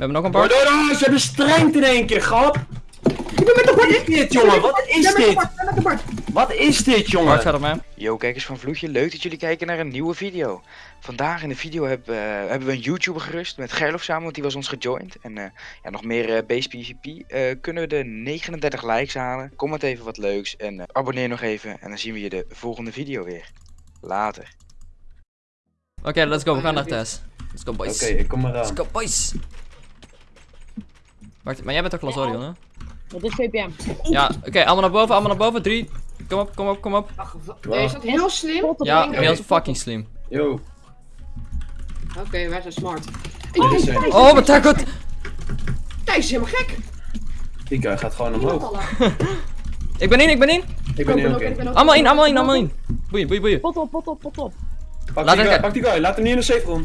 hebben nog een Bart. door, door, ze hebben strength in één keer, grap! Ik ben met de Wat bord. is dit, jongen? Wat is dit? bord, met de bord. Wat is dit, Bart jongen? gaat op mij. Yo kijkers van Vloedje, leuk dat jullie kijken naar een nieuwe video. Vandaag in de video heb, eh, hebben we een YouTuber gerust met Gerlof samen, want die was ons gejoind. En eh, ja, nog meer eh base PvP. Eh, kunnen we de 39 likes halen? Comment even wat leuks en eh, abonneer nog even. En dan zien we je de volgende video weer. Later. Oké, let's go. We gaan naar Tess. Let's go, Oké, boys. ik kom Let's eraan. go, boys. Wacht, maar jij bent toch Lazorion, hè? Wat is VPM? Ja, oké, allemaal naar boven, allemaal naar boven. Drie. Kom op, kom op, kom op. Nee, is dat heel slim? Oké, Ja, heel fucking slim. Yo, wij zijn smart. wat is? Oh, wat goed. Thijs is helemaal gek. Die guy gaat gewoon omhoog. Ik ben in, ik ben in. Ik ben ook, ik oké. ben ook- Allemaal in, allemaal in, allemaal in. Boeien, boeien, boeien. Pot op, pot op, pot op. Pak Laat die guy, pak die guy. Laat hem niet in de safe room.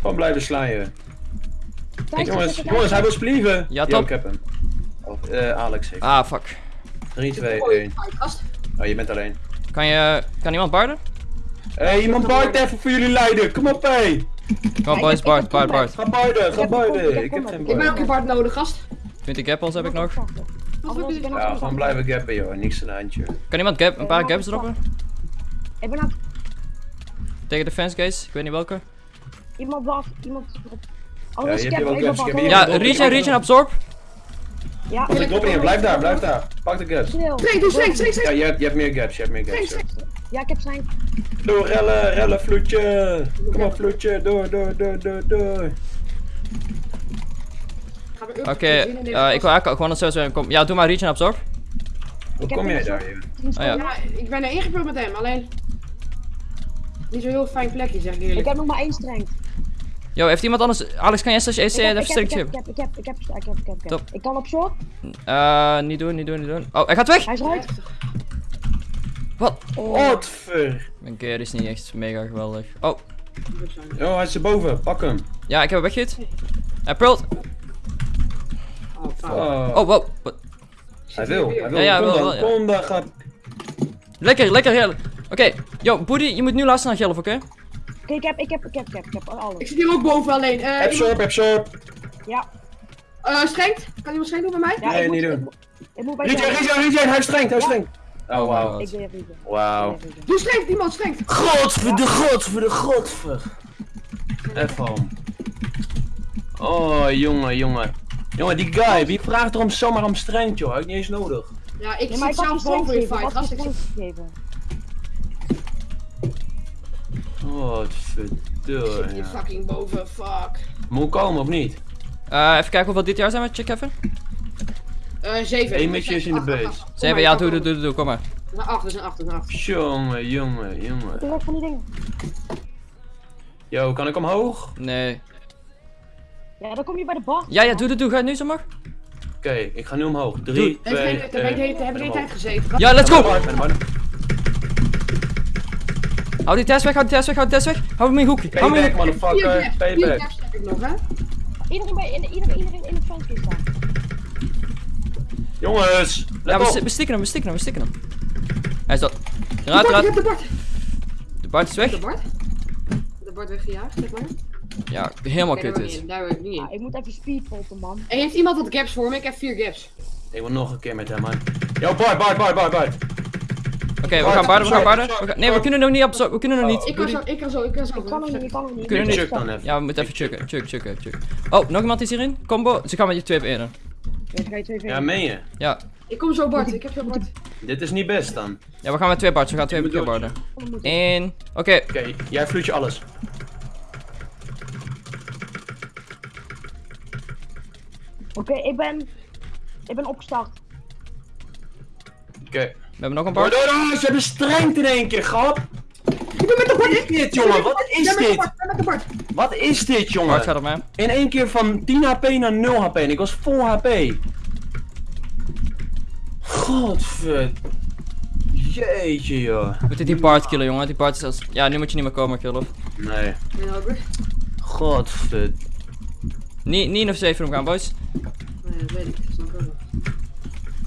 Gewoon blijven slaaien. Thijs, Jongens, jongens, hij wil splieven. Ja, Yo, top. ik heb hem. Oh, eh, Alex heeft. Ah, fuck. 3, 2, Oei, 1. fight, gast. Oh, je bent alleen. Kan je, kan iemand barden? Hé, hey, iemand Bart even voor jullie leiden. Kom op, hé. Kom op, boys, Bart, Bart, Bart. Ga Biden, ga een kom- Ik heb geen ik Ik ben ook een Bart nodig, gast. 20 gappels heb ik nog. Ik? Ja, gewoon blijven gappen, joh. Niks aan de handje. Kan iemand gap, een paar gaps droppen? Ik ben aan Tegen de fence guys? Ik weet niet welke. iemand wacht, iemand. Ja, Anders ik even ik Ja, regen, ik- regen, absorb. Ja, Als ik drop in, blijf daar, blijf daar. Pak de gaps. Snel. Streng, doe streng, streng, Ja, streng. je hebt, je hebt meer gaps, je hebt meer Streng, gaps. streng. Ja, ik heb zijn. Door, rellen, rellen, vloedje. Kom op, vloedje. Door, door, door, door, door. Oké, deze eh, ik wil eigenlijk gewoon het zo kom. Ja, doe maar regen, absorb. Hoe Ik kom jij een daar? Oh ja. Ja, ik ben er ingebeeld met hem, alleen... Niet zo'n heel fijn plekje, zeg ik Ik eerlijk. heb nog maar één strength. Yo, heeft iemand anders... Alex, kan jij slash EC even ik heb, ik sterk ik heb, ik heb, ik heb, ik heb, ik heb, ik heb. Top. Ik kan op short. Eh, niet doen, niet doen, niet doen. Oh, hij gaat weg! Hij is eruit. Wat? Godver. Mijn keer is niet echt mega geweldig. Oh, Oh, hij is erboven. Pak hem. ja, ik heb hem weggehit. Hij prult. Oh. Oh. Oh, wow. Wat? Hij wil, hij wil. Ja, ja, wil dan, wel, ja. kom dan, gaat. Lekker, lekker, heel. Oké, yo, Boody, je moet nu luisteren naar Gelf, oké? Oké, ik heb, ik heb, ik heb, ik heb, ik heb Ik alles. zit hier ook boven alleen. Eh, Absorb, absorb. Ja, iemand- eh, Strengt? Kan iemand Strengt doen bij mij? ja, Nee, ik moet, niet doen. ik moet- Ik moet bij Regen, jou. regen, regen. Hij is streng, hij is Ja. streng. Oh, wauw. Ik ben even. Wauw. Doe Strengt, iemand Strengt. Godver, de godver, de godver. Even om. Oh, jongen, jongen. Jongen, die guy, wie vraagt er om zomaar om strength, joh? Heb ik niet eens nodig. Ja, ik Ja, zit ik zelf boven in fight, gast. Ik Ik zit... Godverdomme. zit hier fucking boven, fuck. Moet ik komen of niet? Eh, even kijken hoeveel dit jaar zijn we, check even. Eh, 7. Eén is in de base. Zeven, ja, doe, doe, doe, doe, kom maar. Een 8, dat is een 8, dat is een 8. Jongen, jongen, Ik jongen. weg van die dingen. Yo, kan ik omhoog? Nee. Ja, dan kom je bij de bar. Ja, ja, doe, doe, doe, ga je nu zo maar? Oké, ik ga nu omhoog. Doe. 3, Heeft 2, geen- Daar ben ik de hele- hebben de hele tijd gezeten. Ja, let's go! Hou die test weg, hou die test weg, hou die test weg. Hou hem in hoek. Hou hem in Payback, hoek. Payback. gaps heb ik nog, hè? Iedereen bij, in- iedereen, iedereen in het venster staan. Jongens, Ja, let we, we stikken hem, we stikken hem, we stikken hem. Hij is dat. Eruit, de Bart. De Bart is weg. De Bart? De Bart weggejaagd, zeg maar. Ja, helemaal kut is. Daar wil ik niet Ja, in. ik moet even speedpotten, man. En heeft iemand wat gaps voor me? Ik heb vier gaps. Ik wil nog een keer met hem, man. Yo, Bart, Bart, Bart, Bart, Bart. Oké, we gaan barden, we gaan barden. We gaan- Nee, we kunnen nog niet op zo, we kunnen nog niet. Ik kan zo, ik kan zo, ik kan zo. Ik kan nog niet, ik kan nog niet. Kunnen niet. Chuck dan even. Ja, we moeten even chucken, chuck, chucken, chuck. Oh, nog iemand is hierin? Combo, ze gaan met je twee op één. Ja, dan ga je twee Ja, vinden. meen je? Ja. Ik kom zo Bart, ik heb zo Bart. Dit is niet best dan. Ja, we gaan met twee bards, we gaan twee keer barden. Ik. Eén. Oké, Oké, jij vloeit je alles. Oké, ik ben... Ik ben opgestart. Oké. We hebben nog een door, door, ze hebben strength in één keer, grap. Ik ben met de Wat is dit, jongen? Wat is Ja, met de dit? Wat is dit, jongen? gaat op mij. In één keer van 10 HP naar 0 HP en ik was vol HP. Godver... Jeetje, joh. We moeten die Bart killen, jongen. Die Bart is als... Ja, nu moet je niet meer komen, killen. Nee. Godver... Niet, niet in de safe room gaan, boys. Nee, dat weet ik. Dat snap ik ook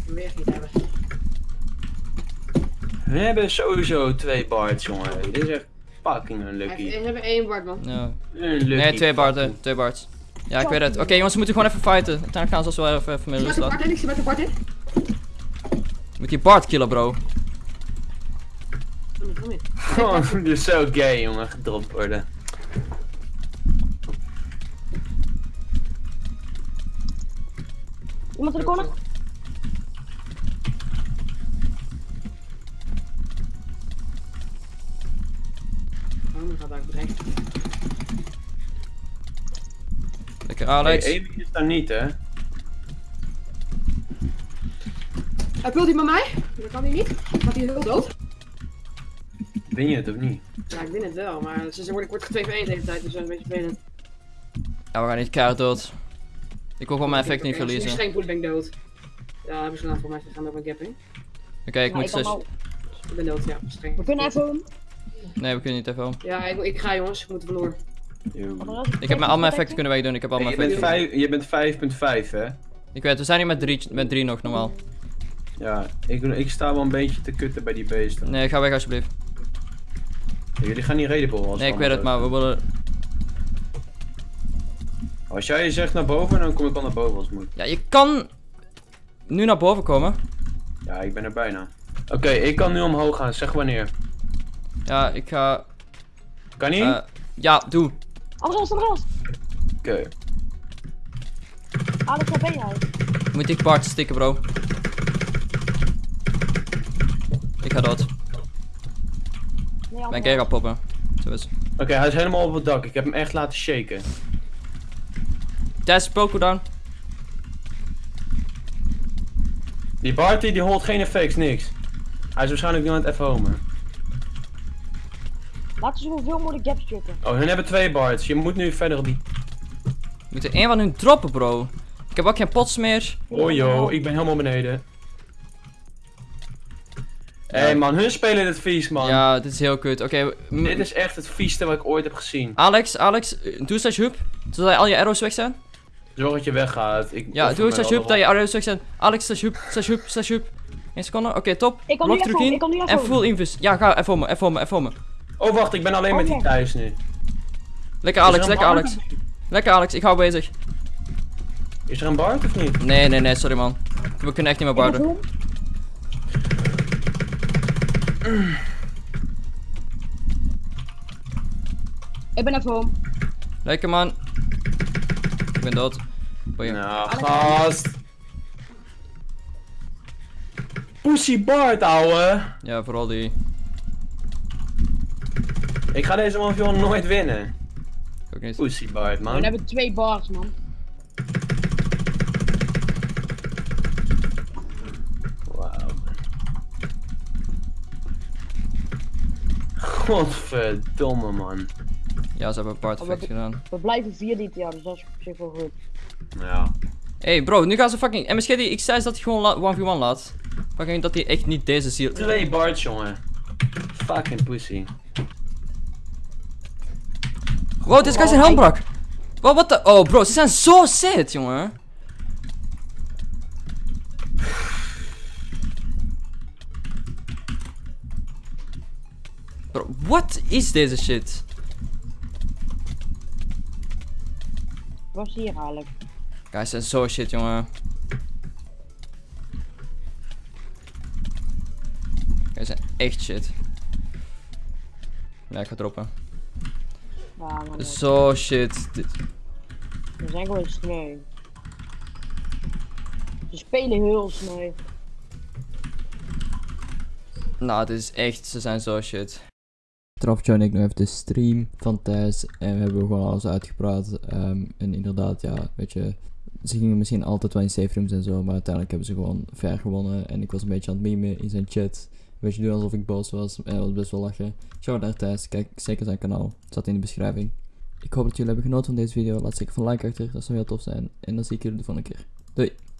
wil je echt niet hebben. We hebben sowieso twee bards, jongen. Dit is echt... Fucking unlucky. heeft- Ze hebben één Bart, man. Nee, twee Barten. fucking- Twee Barts. Ja, ik weet het. Oké, jongens, we moeten gewoon even fighten. Uiteindelijk gaan ze ons wel even, even meer Ik rust zit met laten. Bart in, ik zit met de Bart in. Moet die Bart killen, bro. Oh, dit is zo gay, jongen. Gedropt worden. Iemand in de gaat uit bereiken. Lekker Alex. Hey, Amy is daar niet, hè? Hij pult hij met mij? Dat kan hij niet. Gaat hij heel dood? Win je het of niet? Ja, ik win het wel, maar ze worden kort 2 voor 1 de hele tijd, dus dat is een beetje vervelend. Ja, we gaan niet keihard dood. Ik wil gewoon mijn effect niet ik verliezen. streng voel, ben ik dood. Ja, hebben ze gedaan voor mij. Ze gaan ook een gap in. Oké, ik Ja, moet ik zes. Ik ben dood, ja. Streng. We kunnen even... Nee, we kunnen niet even om. Ja, ik, ik ga jongens. Ik moet verloren. Yo. Ik heb mijn, al mijn effecten kunnen wegdoen. Ik heb al mijn je, bent effecten. vijf, je bent 5.5, hè? Ik weet, we zijn hier met drie, met drie nog normaal. Ja, ik, ik sta wel een beetje te kutten bij die beesten. Nee, ga weg alsjeblieft. Jullie gaan niet raidable als Nee, ik weet het, maar we willen... Als jij zegt naar boven, dan kom ik wel naar boven als het moet. Ja, je kan nu naar boven komen. Ja, ik ben er bijna. Oké, ik kan nu omhoog gaan. Zeg wanneer. Ja, ik ga... Kan niet? eh, ja, doe. Andreas, Andreas! Oké. Alex, waar ben jij? Moet ik Bart stikken, bro. Ik ga dood. Nee, keer gaan poppen. Zo is. Oké, hij is helemaal op het dak. Ik heb hem echt laten shaken. Tess, Poco down. Die Barty die holt geen effects, niks. Hij is waarschijnlijk nu aan het F-homen. Laten we zoveel mogelijk gaps chucken. Oh, hun hebben twee Barts. Je moet nu verder op die... We moeten één van hun droppen, bro. Ik heb ook geen pots meer. Oh joh, ik ben helemaal beneden. Hé hey, man, hun spelen dit vies man. Ja, dit is heel kut. Oké, Dit is echt het vieste wat ik ooit heb gezien. Alex, Alex, doe slash hoop. Zodat al je arrows weg zijn. Zorg dat je weggaat. Ik Ja, doe slash hoop dat je arrows weg zijn. Alex, slash hoop, slash hoop, slash hoop. 1 seconde, oké, top. Ik kan nu Blok terug in. ik kan nu even En full invus. Ja, ga, even om me, even om me, even om me. Oh wacht, ik ben alleen met die Oké. thuis nu. Lekker er Alex, lekker? Alex. Lekker Alex, ik hou bezig. Is er een Bart of niet? Nee, nee, nee, sorry man. We kunnen echt niet meer barden. Ik ben even home. Lekker man. Ik ben dood. Boeien. Nou, gast. Pussy Bart, ouwe. Ja, vooral die. Ik ga deze man gewoon nooit winnen. Ook niet. Pussy Bart, We man. hebben twee bars, man. Wauw. Godverdomme, man. Ja, ze hebben een part Oh, effect gedaan. We blijven vier dit jaar, dus dat is op zich wel goed. Ja. Hey bro, nu gaan ze fucking... MSG die, ik zei dat hij gewoon la- 1v1 laat. Fucking dat hij echt niet deze ziel... Twee Barts, jongen. Fucking pussy. Wow, deze guy zijn helm brak. Wow, wat de... Oh bro, ze zijn zo sad, jongen. Bro, wat is deze shit? Wat is hier eigenlijk? Guys zijn zo shit, jongen. Guys zijn echt shit. Ja, ik ga droppen. Ja, man. Zo shit. Dit- We zijn gewoon sneu. Ze spelen heel sneu. Nou, dit is echt, ze zijn zo shit. John en ik nog even de stream van thuis en we hebben gewoon alles uitgepraat. Ehm, en inderdaad, ja, weet je, ze gingen misschien altijd wel in safe rooms en zo, maar uiteindelijk hebben ze gewoon ver gewonnen. En ik was een beetje aan het memen in zijn chat. Weet je, doen alsof ik boos was dat was best wel lachen. Shout naar thuis, kijk zeker zijn kanaal, staat in de beschrijving. Ik hoop dat jullie hebben genoten van deze video, laat zeker van like achter, dat zou heel tof zijn. En dan zie ik jullie de volgende keer. Doei!